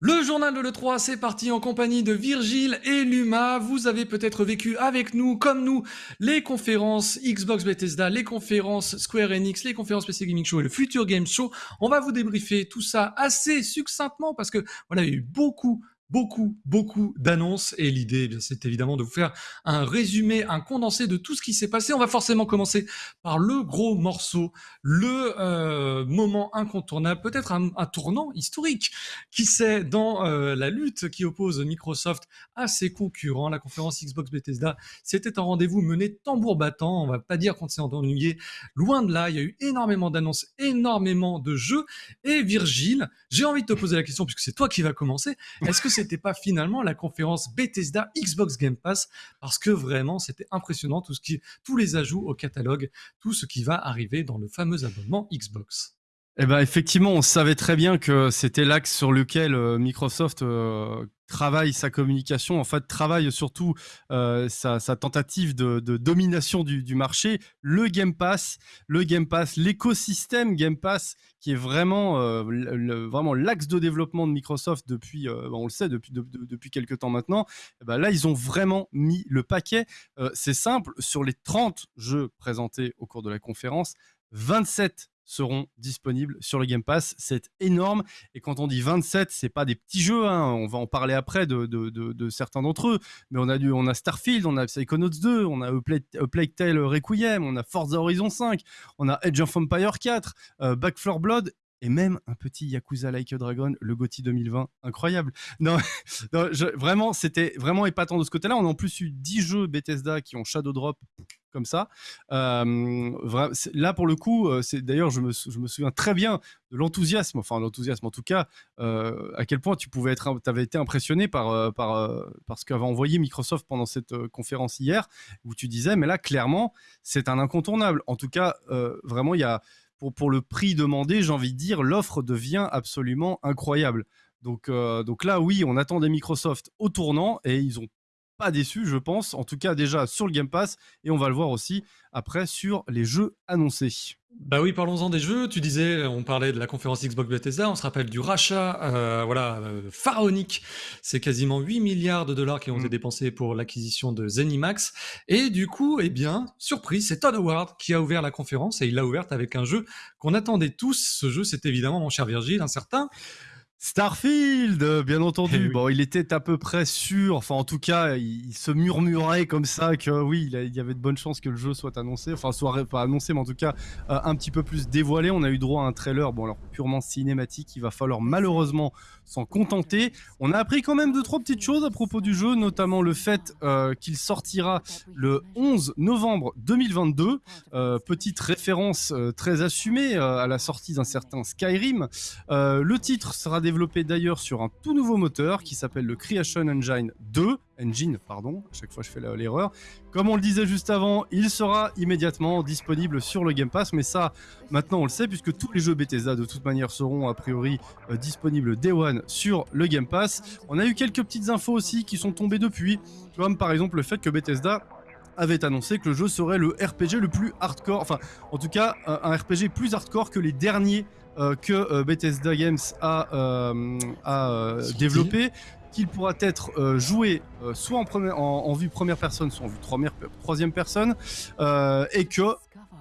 Le journal de l'E3, c'est parti en compagnie de Virgile et Luma. Vous avez peut-être vécu avec nous, comme nous, les conférences Xbox Bethesda, les conférences Square Enix, les conférences PC Gaming Show et le Future Game Show. On va vous débriefer tout ça assez succinctement parce que y a eu beaucoup beaucoup, beaucoup d'annonces et l'idée, eh c'est évidemment de vous faire un résumé, un condensé de tout ce qui s'est passé. On va forcément commencer par le gros morceau, le euh, moment incontournable, peut-être un, tournant historique, qui c'est dans euh, la lutte qui oppose Microsoft à ses concurrents. La conférence Xbox Bethesda, c'était un rendez-vous mené tambour battant. On va pas dire qu'on s'est ennuyé. Loin de là, il y a eu énormément d'annonces, énormément de jeux. Et Virgile, j'ai envie de te poser la question puisque c'est toi qui vas commencer. Est-ce que c'était pas finalement la conférence Bethesda Xbox Game Pass parce que vraiment c'était impressionnant tout ce qui, tous les ajouts au catalogue, tout ce qui va arriver dans le fameux abonnement Xbox. Eh ben effectivement, on savait très bien que c'était l'axe sur lequel euh, Microsoft euh, travaille sa communication, en fait travaille surtout euh, sa, tentative de, domination du, marché, le Game Pass, le Game Pass, l'écosystème Game Pass qui est vraiment vraiment l'axe de développement de Microsoft depuis, on le sait depuis depuis quelques temps maintenant. Eh ben là, ils ont vraiment mis le paquet. C'est simple, sur les 30 jeux présentés au cours de la conférence, 27 seront disponibles sur le Game Pass. C'est énorme. Et quand on dit 27, c'est pas des petits jeux. Hein. On va en parler après de, certains d'entre eux. Mais on a, du, on a Starfield, on a Psychonauts 2, on a Plague, Tale Requiem, on a Forza Horizon 5, on a Edge of Empire 4, euh, Back 4 Blood et même un petit Yakuza Like a Dragon, le GOTY 2020, incroyable. Non, vraiment, c'était vraiment épatant de ce côté-là. On a en plus eu 10 jeux Bethesda qui ont Shadow Drop comme ça. Euh, là, pour le coup, euh, c'est d'ailleurs, je me, souviens très bien de l'enthousiasme, enfin l'enthousiasme en tout cas, euh, à quel point tu pouvais être, avais été impressionné par, par, par ce qu'avait envoyé Microsoft pendant cette conférence hier, où tu disais, mais là, clairement, c'est un incontournable. En tout cas, vraiment, il y a pour, pour le prix demandé, j'ai envie de dire, l'offre devient absolument incroyable. Donc, donc là, oui, on attend des Microsoft au tournant et ils ont pas déçu, je pense. En tout cas, déjà sur le Game Pass et on va le voir aussi après sur les jeux annoncés. Bah oui, parlons-en des jeux. Tu disais, on parlait de la conférence Xbox Bethesda, on se rappelle du rachat, euh, voilà, euh, pharaonique. C'est quasiment 8 milliards de dollars qui ont été mm. dépensés pour l'acquisition de Zenimax. Et du coup, eh bien, surprise, c'est Todd Howard qui a ouvert la conférence et il l'a ouverte avec un jeu qu'on attendait tous. Ce jeu, c'est évidemment, mon cher Virgile, un certain Starfield, bien entendu. Eh bon, il était à peu près sûr, enfin en tout cas, il, se murmurait comme ça que oui, il, y avait de bonnes chances que le jeu soit annoncé, enfin soit pas annoncé, mais en tout cas euh, un petit peu plus dévoilé. On a eu droit à un trailer, bon alors purement cinématique, il va falloir malheureusement s'en contenter. On a appris quand même deux trois petites choses à propos du jeu, notamment le fait euh, qu'il sortira le 11 novembre 2022. Euh, petite référence très assumée à la sortie d'un certain Skyrim. le titre sera développé d'ailleurs sur un tout nouveau moteur qui s'appelle le Creation Engine 2. Engine, pardon, à chaque fois je fais l'erreur. Comme on le disait juste avant, il sera immédiatement disponible sur le Game Pass, mais ça, maintenant on le sait, puisque tous les jeux Bethesda de toute manière seront a priori euh, disponibles Day One sur le Game Pass. On a eu quelques petites infos aussi qui sont tombées depuis, comme par exemple le fait que Bethesda avait annoncé que le jeu serait le RPG le plus hardcore, enfin en tout cas un RPG plus hardcore que les derniers euh, que euh, Bethesda Games a, euh, développé qu'il pourra être joué soit en, vue première personne, soit en vue troisième personne, et que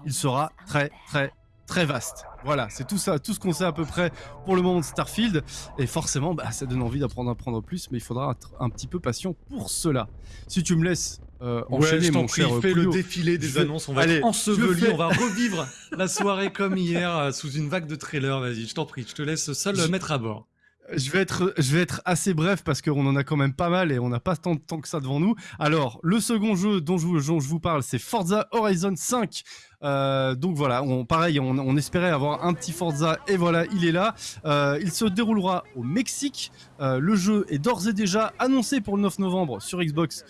il sera très très très vaste. Voilà, c'est tout ça, tout ce qu'on sait à peu près pour le moment de Starfield. Et forcément, bah, ça donne envie d'apprendre à prendre plus, mais il faudra être un petit peu patient pour cela. Si tu me laisses euh, enchaîner, mon cher fais le défilé des annonces, on va être enseveli, on va revivre la soirée comme hier euh, sous une vague de trailers. Vas-y, je t'en prie, je te laisse seul mettre à bord. Je vais, être, je vais être assez bref parce qu'on en a quand même pas mal et on n'a pas tant de temps que ça devant nous. Alors, le second jeu dont je, dont je vous parle, c'est Forza Horizon 5. Euh, donc voilà, on, pareil, on, espérait avoir un petit Forza et voilà, il est là. Euh, il se déroulera au Mexique. Euh, le jeu est d'ores et déjà annoncé pour le 9 novembre sur Xbox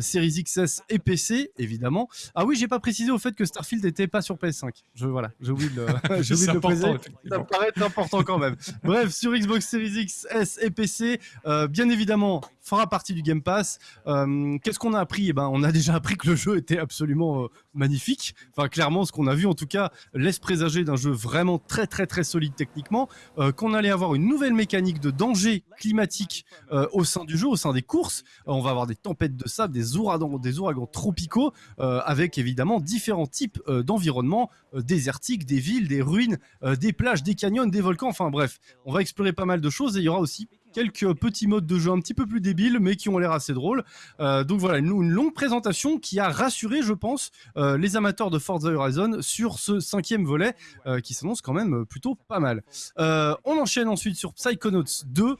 Series XS et PC, évidemment. Ah oui, j'ai pas précisé au fait que Starfield n'était pas sur PS5. Je voilà, j'ai oublié de le, j'ai le préciser. Ça paraît important quand même. Bref, sur Xbox Series XS et PC, bien évidemment, fera partie du Game Pass. Qu'est-ce qu'on a appris? Eh ben, On a déjà appris que le jeu était absolument magnifique. Enfin, clairement, ce qu'on a vu, en tout cas, laisse présager d'un jeu vraiment très, très, très solide techniquement. qu'on allait avoir une nouvelle mécanique de danger climatique au sein du jeu, au sein des courses. on va avoir des tempêtes de sable, des ouragans, des ouragans tropicaux, avec évidemment différents types d'environnements désertiques, des villes, des ruines, des plages, des canyons, des volcans. Enfin bref, on va explorer pas mal de choses et il y aura aussi quelques petits modes de jeu un petit peu plus débiles, mais qui ont l'air assez drôles. Euh, donc voilà, une, longue présentation qui a rassuré, je pense, euh, les amateurs de Forza Horizon sur ce cinquième volet, euh, qui s'annonce quand même plutôt pas mal. on enchaîne ensuite sur Psychonauts 2.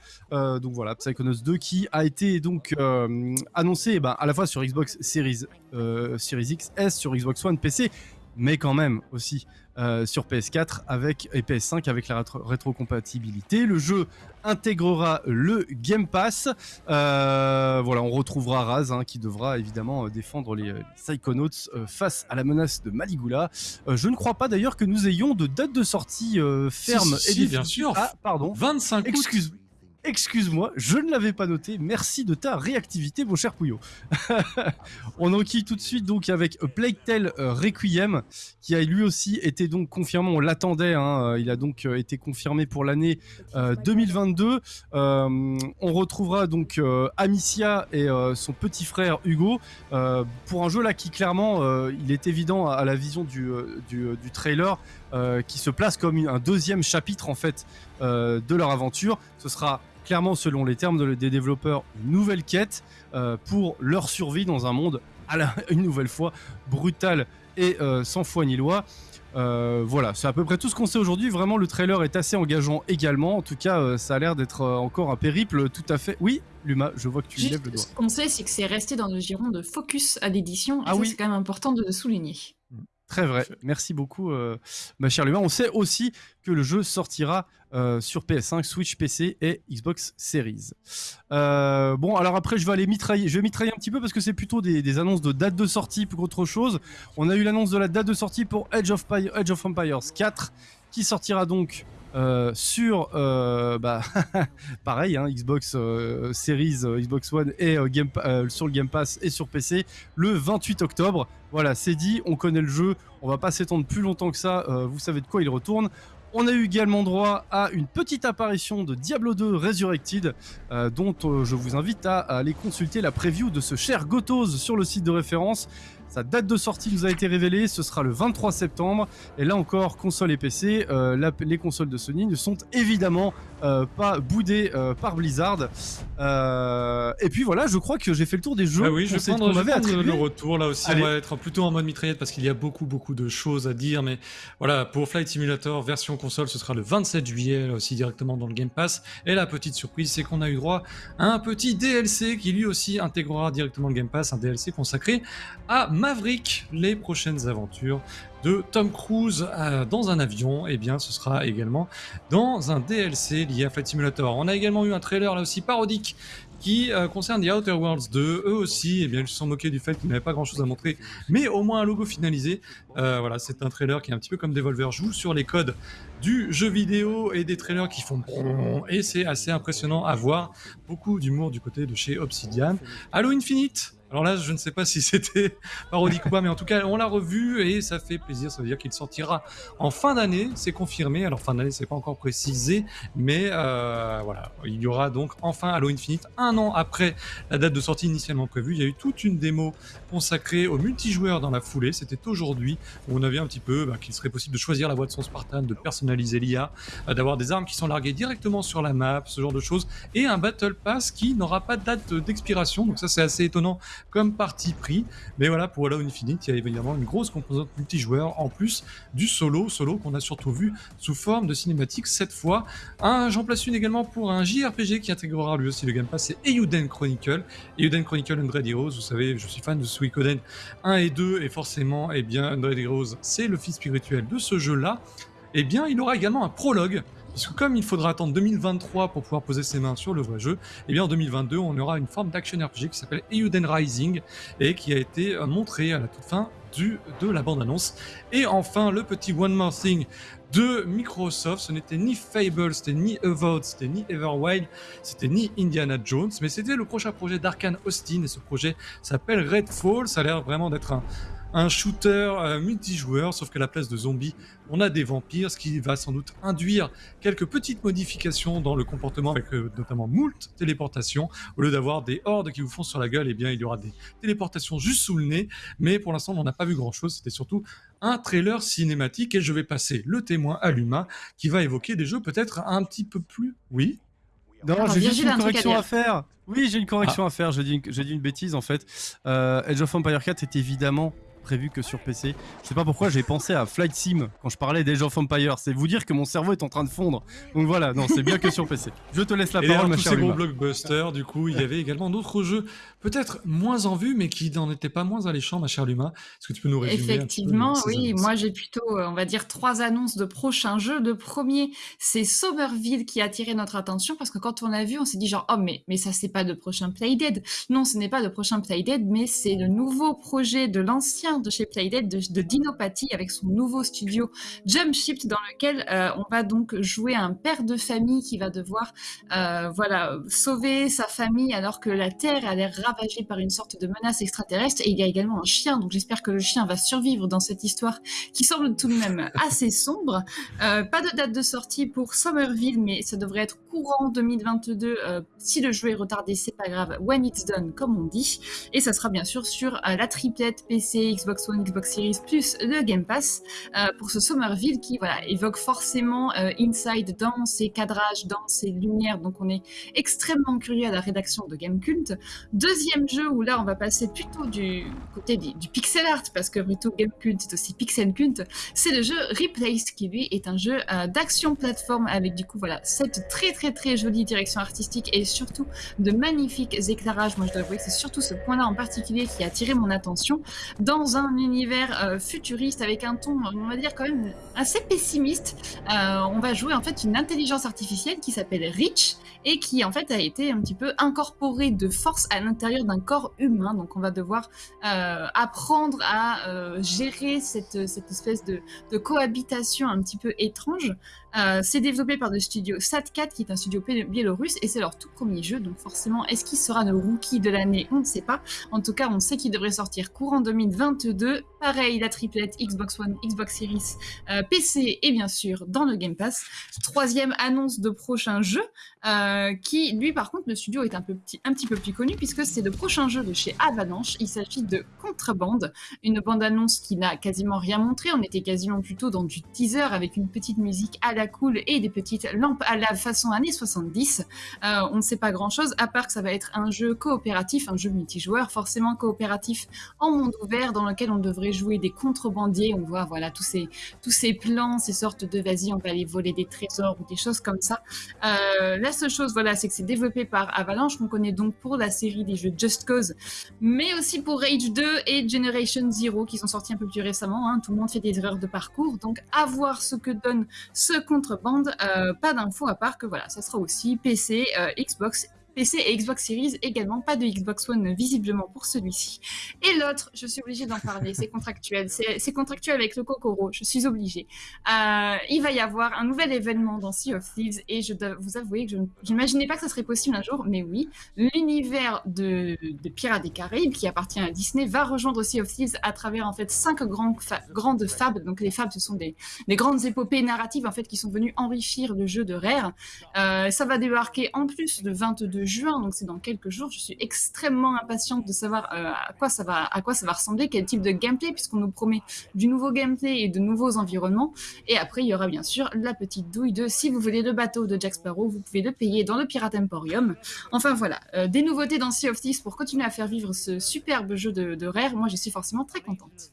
donc voilà, Psychonauts 2 qui a été donc annoncé eh ben, à la fois sur Xbox Series, Series X, sur Xbox One, PC, mais quand même aussi euh, sur PS4 avec, et PS5 avec la rétrocompatibilité. Le jeu intégrera le Game Pass. Euh, voilà, on retrouvera Raz hein, qui devra évidemment euh, défendre les, Psychonauts face à la menace de Maligula. je ne crois pas d'ailleurs que nous ayons de date de sortie ferme et bien sûr. Ah, pardon. 25 Excuse excuse-moi, je ne l'avais pas noté. Merci de ta réactivité, mon cher Pouillot. on enquille tout de suite donc avec Plague Tale euh, Requiem, qui a lui aussi été donc confirmé. On l'attendait. Hein, euh, il a donc euh, été confirmé pour l'année 2022. on retrouvera donc Amicia et son petit frère Hugo pour un jeu là qui clairement, il est évident à la vision du, du, trailer. qui se place comme un deuxième chapitre en fait de leur aventure. Ce sera clairement, selon les termes des développeurs, une nouvelle quête euh, pour leur survie dans un monde, à la, une nouvelle fois, brutal et euh, sans foi ni loi. Euh, voilà, c'est à peu près tout ce qu'on sait aujourd'hui. Vraiment, le trailer est assez engageant également. En tout cas, ça a l'air d'être encore un périple tout à fait. Oui, Luma, je vois que tu lèves le doigt. Ce qu'on sait, c'est que c'est resté dans le giron de focus à l'édition. Ah oui. C'est quand même important de le souligner. Très vrai. Merci beaucoup, ma chère Luma. On sait aussi que le jeu sortira euh, sur PS5, Switch, PC et Xbox Series. Euh, bon, alors après, je vais aller mitrailler. Je vais mitrailler un petit peu parce que c'est plutôt des, annonces de date de sortie plus qu'autre chose. On a eu l'annonce de la date de sortie pour Edge of, Edge of Empires 4 qui sortira donc euh, sur bah, pareil hein, Xbox Series, Xbox One et sur le Game Pass et sur PC le 28 octobre. Voilà, c'est dit, on connaît le jeu, on va pas s'étendre plus longtemps que ça. vous savez de quoi il retourne. On a eu également droit à une petite apparition de Diablo 2 Resurrected, euh, dont euh, je vous invite à, aller consulter la preview de ce cher Gotos sur le site de référence. Sa date de sortie nous a été révélée, ce sera le 23 septembre. Et là encore, console et PC, euh, les consoles de Sony ne sont évidemment euh, pas boudées euh, par Blizzard. et puis voilà, je crois que j'ai fait le tour des jeux. Ah oui, je vais prendre, le retour là aussi. On va être plutôt en mode mitraillette parce qu'il y a beaucoup beaucoup de choses à dire. Mais voilà, pour Flight Simulator version console, ce sera le 27 juillet aussi directement dans le Game Pass. Et la petite surprise, c'est qu'on a eu droit à un petit DLC qui lui aussi intégrera directement le Game Pass, un DLC consacré à Maverick, les prochaines aventures de Tom Cruise euh, dans un avion, et eh bien ce sera également dans un DLC lié à Flight Simulator. On a également eu un trailer là aussi parodique qui euh, concerne The Outer Worlds 2. Eux aussi, eh bien, ils se sont moqués du fait qu'ils n'avaient pas grand chose à montrer, mais au moins un logo finalisé. Euh, voilà, c'est un trailer qui est un petit peu comme Devolver joue sur les codes du jeu vidéo et des trailers qui font et c'est assez impressionnant à voir. Beaucoup d'humour du côté de chez Obsidian. Halo Infinite, alors là, je ne sais pas si c'était parodique ou pas, mais en tout cas, on l'a revu et ça fait plaisir. Ça veut dire qu'il sortira en fin d'année, c'est confirmé. Alors fin d'année, c'est pas encore précisé, mais euh, voilà, il y aura donc enfin Halo Infinite un an après la date de sortie initialement prévue. Il y a eu toute une démo consacrée au multijoueur dans la foulée. C'était aujourd'hui où on avait un petit peu bah, qu'il serait possible de choisir la voie de son Spartan, de personnaliser l'IA, euh, d'avoir des armes qui sont larguées directement sur la map, ce genre de choses, et un Battle Pass qui n'aura pas de date d'expiration. Donc ça, c'est assez étonnant comme parti pris. Mais voilà, pour Halo Infinite, il y a évidemment une grosse composante multijoueur en plus du solo, solo qu'on a surtout vu sous forme de cinématique cette fois. J'en place une également pour un JRPG qui intégrera lui aussi le Game Pass, c'est Eiyuden Chronicle. Eiyuden Chronicle Undead Heroes, vous savez, je suis fan de Suikoden 1 et 2, et forcément, eh bien, Undead Heroes, c'est le fils spirituel de ce jeu-là. Eh bien, il aura également un prologue Puisque comme il faudra attendre 2023 pour pouvoir poser ses mains sur le vrai jeu, et eh bien en 2022, on aura une forme d'action RPG qui s'appelle Euden Rising et qui a été euh, montrée à la toute fin de la bande-annonce. Et enfin, le petit One More Thing de Microsoft. Ce n'était ni Fable, c'était ni Avowed, c'était ni Everwild, c'était ni Indiana Jones, mais c'était le prochain projet d'Arkane Austin et ce projet s'appelle Redfall. Ça a l'air vraiment d'être un, un shooter euh, multijoueur, sauf qu'à la place de zombies, on a des vampires, ce qui va sans doute induire quelques petites modifications dans le comportement, avec euh, notamment moult téléportations. Au lieu d'avoir des hordes qui vous font sur la gueule, eh bien, il y aura des téléportations juste sous le nez. Mais pour l'instant, on n'a pas vu grand-chose. C'était surtout un trailer cinématique et je vais passer le témoin à l'humain qui va évoquer des jeux peut-être un petit peu plus... Oui non, j'ai juste une correction à, faire. Oui, j'ai une correction ah. à faire. J'ai dit, dit, une bêtise en fait. Euh, Edge of Empire 4 est évidemment prévu que sur PC. Je sais pas pourquoi j'ai pensé à Flight Sim quand je parlais d'Age of Empire. C'est vous dire que mon cerveau est en train de fondre. Donc voilà, non, c'est bien que sur PC. Je te laisse la parole, ma chère ces bons blockbusters, du coup, il y avait également d'autres jeux, peut-être moins en vue, mais qui n'en étaient pas moins alléchants, ma chère Luma. Est-ce que tu peux nous résumer Effectivement, oui. Moi, j'ai plutôt, euh, on va dire, trois annonces de prochains jeux. Le premier, c'est Somerville qui a attiré notre attention parce que quand on l'a vu, on s'est dit genre, oh, mais, mais ça, c'est pas de prochain Playdead. Non, ce n'est pas de prochain Playdead, mais c'est le nouveau projet de l'ancien de chez Playdead de, de Dinopathie avec son nouveau studio Jump Shift dans lequel euh, on va donc jouer un père de famille qui va devoir euh, voilà sauver sa famille alors que la Terre a l'air ravagée par une sorte de menace extraterrestre. Et il y a également un chien donc j'espère que le chien va survivre dans cette histoire qui semble tout de même assez sombre. Euh, pas de date de sortie pour Somerville mais ça devrait être courant 2022 si le jeu est retardé c'est pas grave. When it's done comme on dit. Et ça sera bien sûr sur la triplette PC Xbox Xbox One, Xbox Series plus le Game Pass euh, pour ce Somerville qui voilà, évoque forcément euh, Inside dans ses cadrages, dans ses lumières. Donc on est extrêmement curieux à la rédaction de Game Cult. Deuxième jeu où là on va passer plutôt du côté du, pixel art parce que plutôt Game Cult c'est aussi pixel cult. C'est le jeu Replaced qui lui est un jeu euh, d'action plateforme avec du coup voilà cette très très très jolie direction artistique et surtout de magnifiques éclairages. Moi je dois avouer que c'est surtout ce point-là en particulier qui a attiré mon attention dans un univers euh, futuriste avec un ton, on va dire quand même assez pessimiste. Euh, on va jouer en fait une intelligence artificielle qui s'appelle Rich et qui en fait a été un petit peu incorporée de force à l'intérieur d'un corps humain. Donc on va devoir euh, apprendre à gérer cette, cette espèce de, cohabitation un petit peu étrange. C'est développé par le studio Sat4 qui est un studio biélorusse et c'est leur tout premier jeu. Donc forcément, est-ce qu'il sera le rookie de l'année? On ne sait pas. En tout cas, on sait qu'il devrait sortir courant 2022 2. Pareil, la triplette Xbox One, Xbox Series, euh, PC et bien sûr dans le Game Pass. Troisième annonce de prochain jeu, euh, qui lui par contre le studio est un, petit, un petit peu plus connu puisque c'est le prochain jeu de chez Avalanche. Il s'agit de Contrebande, une bande-annonce qui n'a quasiment rien montré. On était quasiment plutôt dans du teaser avec une petite musique à la cool et des petites lampes à la façon années 70. Euh, on ne sait pas grand-chose à part que ça va être un jeu coopératif, un jeu multijoueur, forcément coopératif en monde ouvert dans le on devrait jouer des contrebandiers. On voit voilà tous ces tous ces plans, ces sortes de vas-y, on va aller voler des trésors ou des choses comme ça. Euh, la seule chose, voilà, c'est que c'est développé par Avalanche, qu'on connaît donc pour la série des jeux Just Cause, mais aussi pour Rage 2 et Generation Zero qui sont sortis un peu plus récemment. Hein. Tout le monde fait des erreurs de parcours, donc à voir ce que donne ce contrebande. Euh, pas d'infos à part que voilà, ça sera aussi PC, euh, Xbox PC et Xbox Series également, pas de Xbox One visiblement pour celui-ci. Et l'autre, je suis obligée d'en parler, c'est contractuel, c'est contractuel avec le Kokoro, je suis obligée. Euh, il va y avoir un nouvel événement dans Sea of Thieves et je dois vous avouer que je n'imaginais pas que ça serait possible un jour, mais oui, l'univers de, de, Pirates des Caraïbes qui appartient à Disney va rejoindre Sea of Thieves à travers en fait cinq grandes, fables. Donc les fables, ce sont des, des, grandes épopées narratives en fait qui sont venues enrichir le jeu de Rare. Euh, ça va débarquer en plus le 22 juin, donc c'est dans quelques jours. Je suis extrêmement impatiente de savoir euh, à, quoi ça va, ressembler, quel type de gameplay, puisqu'on nous promet du nouveau gameplay et de nouveaux environnements. Et après, il y aura bien sûr la petite douille de si vous voulez le bateau de Jack Sparrow, vous pouvez le payer dans le Pirate Emporium. Enfin voilà, euh, des nouveautés dans Sea of Thieves pour continuer à faire vivre ce superbe jeu de, de Rare. Moi, je suis forcément très contente.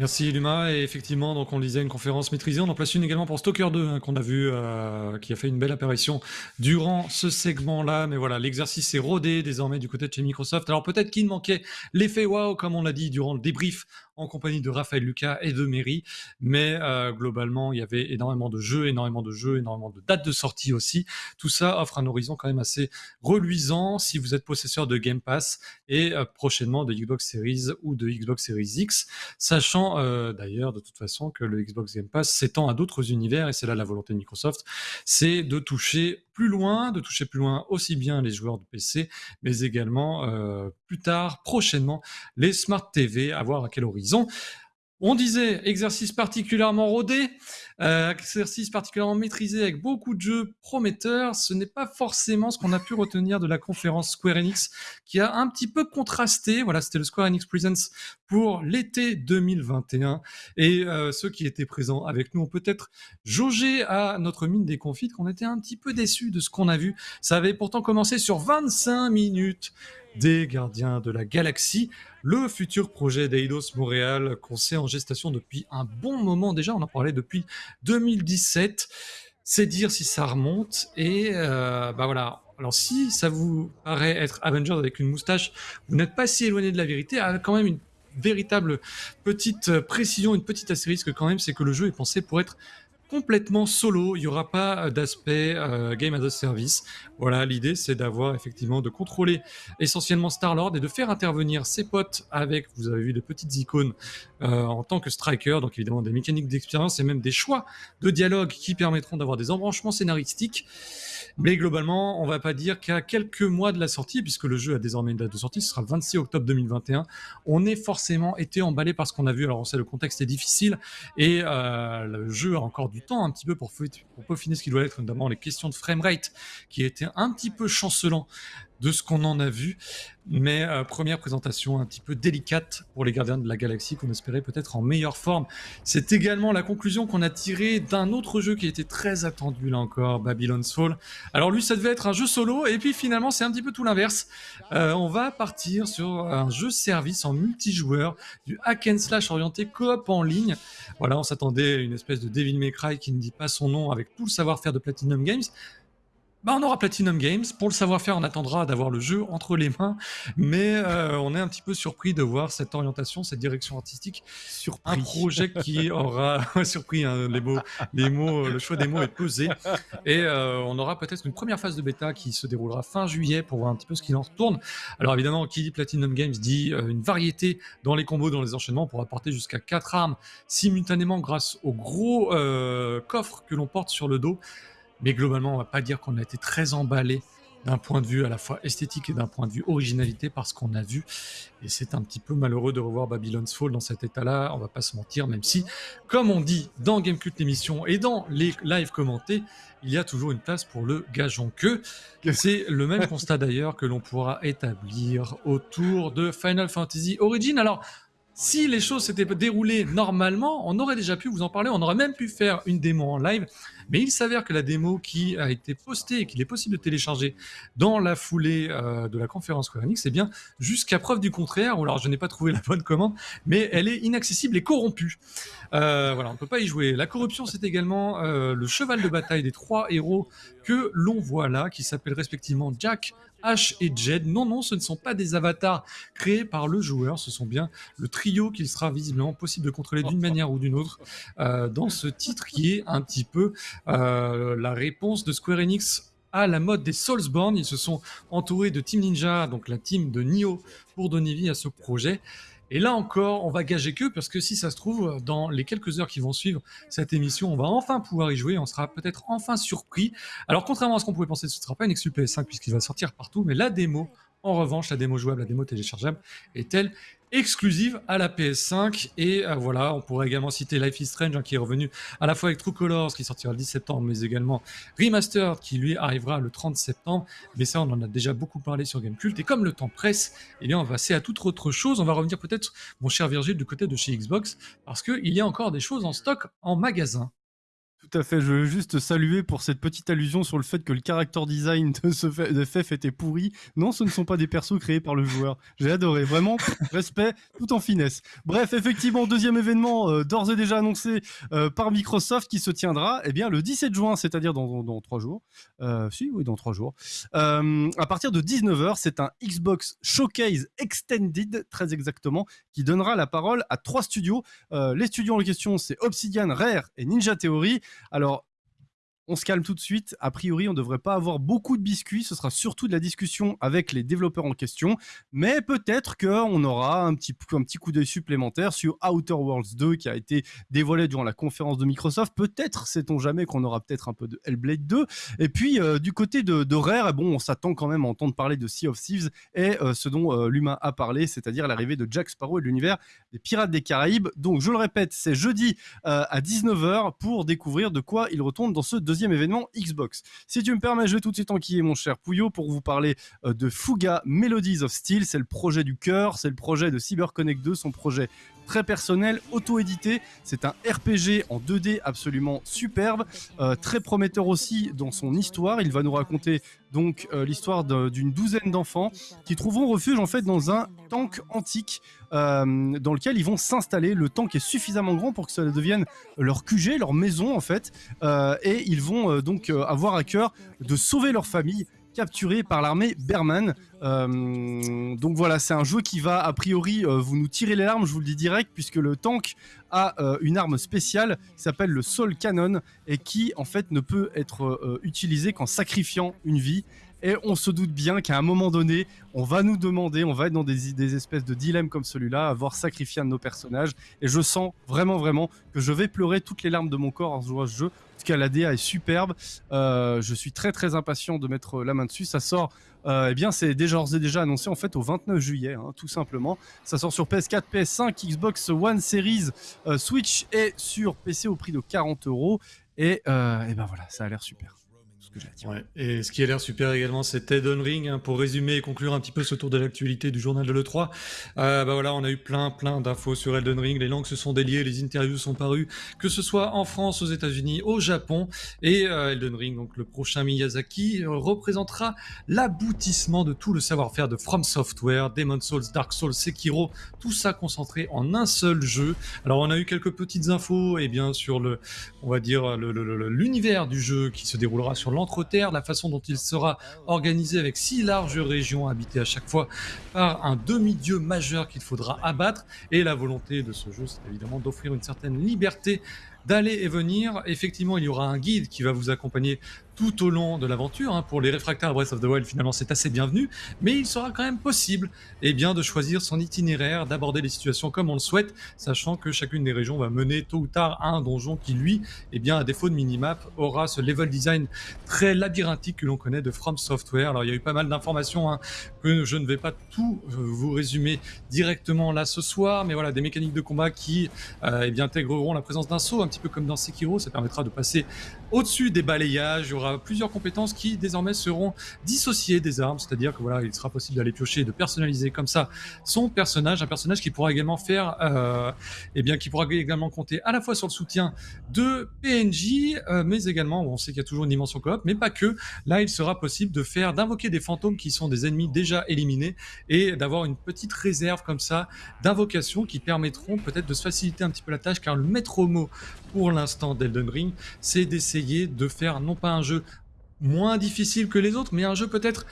Merci Luma, et effectivement, donc on lisait une conférence maîtrisée, on en place une également pour Stalker 2, hein, qu'on a vu, euh, qui a fait une belle apparition durant ce segment-là, mais voilà, l'exercice est rodé désormais du côté de chez Microsoft. Alors peut-être qu'il manquait l'effet wow, comme on l'a dit durant le débrief en compagnie de Raphaël Lucas et de Mary. Mais euh, globalement, il y avait énormément de jeux, énormément de jeux, énormément de dates de sortie aussi. Tout ça offre un horizon quand même assez reluisant si vous êtes possesseur de Game Pass et euh, prochainement de Xbox Series ou de Xbox Series X, sachant euh, d'ailleurs de toute façon que le Xbox Game Pass s'étend à d'autres univers et c'est là la volonté de Microsoft, c'est de toucher loin, de toucher plus loin aussi bien les joueurs de PC, mais également plus tard, prochainement, les Smart TV, à voir à quel horizon. On disait exercice particulièrement rodé, euh, exercice particulièrement maîtrisé avec beaucoup de jeux prometteurs. Ce n'est pas forcément ce qu'on a pu retenir de la conférence Square Enix, qui a un petit peu contrasté. Voilà, c'était le Square Enix Presents pour l'été 2021. Et euh, ceux qui étaient présents avec nous ont peut-être jaugé à notre mine des confits qu'on était un petit peu déçus de ce qu'on a vu. Ça avait pourtant commencé sur 25 minutes des Gardiens de la Galaxie, le futur projet d'Eidos Montréal qu'on sait en gestation depuis un bon moment déjà, on en parlait depuis 2017. C'est dire si ça remonte et euh, bah voilà. Alors si ça vous paraît être Avengers avec une moustache, vous n'êtes pas si éloigné de la vérité, a quand même une véritable petite précision, une petite astérisque quand même, c'est que le jeu est pensé pour être complètement solo, il n'y aura pas d'aspect euh, game as a service. Voilà, l'idée c'est d'avoir effectivement de contrôler essentiellement Star-Lord et de faire intervenir ses potes avec, vous avez vu des petites icônes euh, en tant que striker, donc évidemment des mécaniques d'expérience et même des choix de dialogue qui permettront d'avoir des embranchements scénaristiques. Mais globalement, on va pas dire qu'à quelques mois de la sortie, puisque le jeu a désormais une date de sortie, ce sera le 26 octobre 2021, on est forcément été emballé par ce qu'on a vu. Alors on sait le contexte est difficile et euh, le jeu a encore du temps un petit peu pour, pour peaufiner ce qui doit être, notamment les questions de framerate qui étaient un petit peu chancelant de ce qu'on en a vu. Mais euh, première présentation un petit peu délicate pour les gardiens de la galaxie qu'on espérait peut-être en meilleure forme. C'est également la conclusion qu'on a tirée d'un autre jeu qui était très attendu là encore, Babylon's Fall. Alors lui ça devait être un jeu solo et puis finalement c'est un petit peu tout l'inverse. Euh, on va partir sur un jeu service en multijoueur, du hack and slash orienté coop en ligne. Voilà, on s'attendait à une espèce de Devil May Cry qui ne dit pas son nom avec tout le savoir-faire de Platinum Games. Bah, on aura Platinum Games. Pour le savoir-faire, on attendra d'avoir le jeu entre les mains. Mais euh, on est un petit peu surpris de voir cette orientation, cette direction artistique. Surpris. Un projet qui aura surpris hein, les mots, les mots, le choix des mots est pesé. Et euh, on aura peut-être une première phase de bêta qui se déroulera fin juillet pour voir un petit peu ce qu'il en retourne. Alors évidemment, qui dit Platinum Games dit euh, une variété dans les combos, dans les enchaînements. On pourra porter jusqu'à 4 armes simultanément grâce au gros coffre que l'on porte sur le dos. Mais globalement, on va pas dire qu'on a été très emballé d'un point de vue à la fois esthétique et d'un point de vue originalité parce qu'on a vu. Et c'est un petit peu malheureux de revoir Babylon's Fall dans cet état-là, on va pas se mentir, même si, comme on dit dans Gamecult l'émission et dans les lives commentés, il y a toujours une place pour le gageon que. C'est le même constat d'ailleurs que l'on pourra établir autour de Final Fantasy Origin. Alors, si les choses s'étaient déroulées normalement, on aurait déjà pu vous en parler, on aurait même pu faire une démo en live, mais il s'avère que la démo qui a été postée et qu'il est possible de télécharger dans la foulée euh, de la conférence Square c'est bien jusqu'à preuve du contraire, ou alors je n'ai pas trouvé la bonne commande, mais elle est inaccessible et corrompue. Euh, voilà, on ne peut pas y jouer. La corruption, c'est également euh, le cheval de bataille des trois héros que l'on voit là, qui s'appellent respectivement Jack, Ash et Jed. Non, non, ce ne sont pas des avatars créés par le joueur, ce sont bien le trio qu'il sera visiblement possible de contrôler d'une manière ou d'une autre euh, dans ce titre qui est un petit peu la réponse de Square Enix à la mode des Soulsborne. Ils se sont entourés de Team Ninja, donc la team de Nioh, pour donner vie à ce projet. Et là encore, on va gager que, parce que si ça se trouve, dans les quelques heures qui vont suivre cette émission, on va enfin pouvoir y jouer, on sera peut-être enfin surpris. Alors contrairement à ce qu'on pouvait penser, ce ne sera pas une exclu PS5 puisqu'il va sortir partout, mais la démo, en revanche, la démo jouable, la démo téléchargeable, est-elle exclusive à la PS5. Et euh, voilà, on pourrait également citer Life is Strange, hein, qui est revenu à la fois avec True Colors, qui sortira le 10 septembre, mais également Remastered, qui lui arrivera le 30 septembre. Mais ça, on en a déjà beaucoup parlé sur Gamecult. Et comme le temps presse, eh bien, on va passer à toute autre chose. On va revenir peut-être, mon cher Virgile, du côté de chez Xbox, parce qu'il y a encore des choses en stock en magasin. Tout à fait. Je veux juste saluer pour cette petite allusion sur le fait que le character design de, ce de FF était pourri. Non, ce ne sont pas des persos créés par le joueur. J'ai adoré. Vraiment, respect tout en finesse. Bref, effectivement, deuxième événement euh, d'ores et déjà annoncé euh, par Microsoft qui se tiendra eh bien, le 17 juin, c'est-à-dire dans, trois jours. Euh, si, oui, dans trois jours. à partir de 19h, c'est un Xbox Showcase Extended, très exactement, qui donnera la parole à trois studios. les studios en question, c'est Obsidian, Rare et Ninja Theory. Alors, on se calme tout de suite. A priori, on ne devrait pas avoir beaucoup de biscuits. Ce sera surtout de la discussion avec les développeurs en question. Mais peut-être qu'on aura un petit, coup d'œil supplémentaire sur Outer Worlds 2 qui a été dévoilé durant la conférence de Microsoft. Peut-être, sait-on jamais, qu'on aura peut-être un peu de Hellblade 2. Et puis, euh, du côté de, Rare, eh bon, on s'attend quand même à entendre parler de Sea of Thieves et euh, ce dont euh, l'humain a parlé, c'est-à-dire l'arrivée de Jack Sparrow et de l'univers des Pirates des Caraïbes. Donc, je le répète, c'est jeudi à 19h pour découvrir de quoi il retourne dans ce deuxième événement Xbox. Si tu me permets, je vais tout de suite enquiller mon cher Pouillot pour vous parler euh, de Fuga Melodies of Steel. C'est le projet du cœur, c'est le projet de CyberConnect 2, son projet très personnel, auto-édité. C'est un RPG en 2D absolument superbe, euh, très prometteur aussi dans son histoire. Il va nous raconter donc euh, l'histoire d'une douzaine d'enfants qui trouveront refuge en fait dans un tank antique euh, dans lequel ils vont s'installer. Le tank est suffisamment grand pour que ça devienne leur QG, leur maison en fait, et ils vont donc avoir à cœur de sauver leur famille capturé par l'armée Berman. Euh, donc voilà, c'est un jeu qui va a priori euh, vous nous tirer les larmes, je vous le dis direct, puisque le tank a euh, une arme spéciale qui s'appelle le Soul Cannon et qui en fait ne peut être utilisé qu'en sacrifiant une vie. Et on se doute bien qu'à un moment donné, on va nous demander, on va être dans des, espèces de dilemmes comme celui-là, avoir sacrifié un de nos personnages. Et je sens vraiment, vraiment que je vais pleurer toutes les larmes de mon corps en jouant à ce jeu tout cas, la DA est superbe. Euh, je suis très très impatient de mettre la main dessus. Ça sort, euh, eh bien, c'est déjà, déjà annoncé en fait au 29 juillet, hein, tout simplement. Ça sort sur PS4, PS5, Xbox One Series, euh, Switch et sur PC au prix de 40 euros. Et, et ben voilà, ça a l'air super. Et ce qui a l'air super également, c'est Elden Ring. Hein, pour résumer et conclure un petit peu ce tour de l'actualité du journal de l'E3, euh, bah voilà, on a eu plein, plein d'infos sur Elden Ring. Les langues se sont déliées, les interviews sont parues, que ce soit en France, aux États-Unis, au Japon. Et euh, Elden Ring, donc le prochain Miyazaki, euh, représentera l'aboutissement de tout le savoir-faire de From Software, Demon Souls, Dark Souls, Sekiro, tout ça concentré en un seul jeu. Alors on a eu quelques petites infos, et bien sur le, on va dire l'univers du jeu qui se déroulera sur l'entre-terre, la façon dont il sera organisé avec six larges régions habitées à chaque fois par un demi-dieu majeur qu'il faudra abattre. Et la volonté de ce jeu, c'est évidemment d'offrir une certaine liberté d'aller et venir. Effectivement, il y aura un guide qui va vous accompagner tout au long de l'aventure. Hein. Pour les réfractaires à Breath of the Wild, finalement, c'est assez bienvenu, mais il sera quand même possible eh bien, de choisir son itinéraire, d'aborder les situations comme on le souhaite, sachant que chacune des régions va mener tôt ou tard à un donjon qui, lui, eh bien, à défaut de minimap, aura ce level design très labyrinthique que l'on connaît de From Software. Alors, il y a eu pas mal d'informations hein, que je ne vais pas tout euh, vous résumer directement là ce soir, mais voilà, des mécaniques de combat qui euh, eh bien, intégreront la présence d'un saut, un petit peu comme dans Sekiro, ça permettra de passer au-dessus des balayages, il y plusieurs compétences qui désormais seront dissociées des armes, c'est-à-dire que voilà, il sera possible d'aller piocher, de personnaliser comme ça son personnage, un personnage qui pourra également faire, euh, eh bien, qui pourra également compter à la fois sur le soutien de PNJ, euh, mais également, on sait qu'il y a toujours une dimension coop, mais pas que. Là, il sera possible de faire, d'invoquer des fantômes qui sont des ennemis déjà éliminés et d'avoir une petite réserve comme ça d'invocations qui permettront peut-être de se faciliter un petit peu la tâche, car le maître mot pour l'instant d'Elden Ring, c'est d'essayer de faire non pas un jeu moins difficile que les autres, mais un jeu peut-être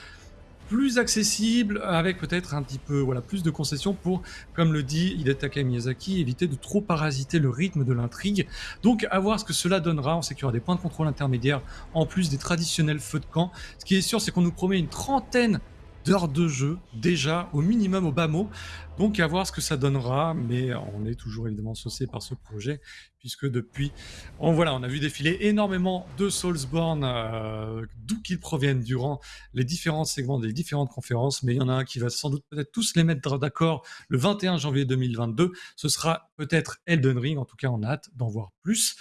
plus accessible, avec peut-être un petit peu voilà, plus de concessions pour, comme le dit Hidetaka Miyazaki, éviter de trop parasiter le rythme de l'intrigue. Donc à voir ce que cela donnera, on sait qu'il y aura des points de contrôle intermédiaires en plus des traditionnels feux de camp. Ce qui est sûr, c'est qu'on nous promet une trentaine de jeu, déjà, au minimum au bas mot. Donc à voir ce que ça donnera, mais on est toujours évidemment saucé par ce projet, puisque depuis, on, voilà, on a vu défiler énormément de Soulsborne, euh, d'où qu'ils proviennent durant les différents segments des différentes conférences, mais il y en a un qui va sans doute peut-être tous les mettre d'accord le 21 janvier 2022, ce sera peut-être Elden Ring, en tout cas on a hâte d'en voir plus.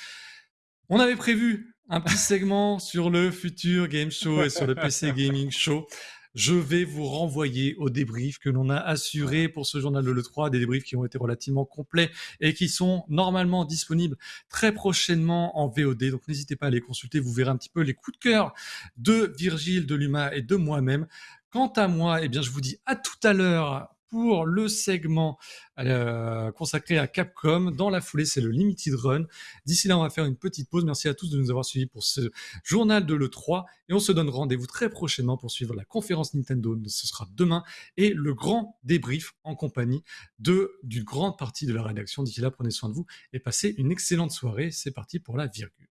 On avait prévu un petit segment sur le futur Game Show et sur le PC Gaming Show. Je vais vous renvoyer au débrief que l'on a assuré pour ce journal de l'E3, des débriefs qui ont été relativement complets et qui sont normalement disponibles très prochainement en VOD. Donc n'hésitez pas à les consulter, vous verrez un petit peu les coups de cœur de Virgile, de Luma et de moi-même. Quant à moi, eh bien, je vous dis à tout à l'heure pour le segment euh, consacré à Capcom. Dans la foulée, c'est le Limited Run. D'ici là, on va faire une petite pause. Merci à tous de nous avoir suivis pour ce journal de l'E3. Et on se donne rendez-vous très prochainement pour suivre la conférence Nintendo. Ce sera demain. Et le grand débrief en compagnie de d'une grande partie de la rédaction. D'ici là, prenez soin de vous et passez une excellente soirée. C'est parti pour la virgule.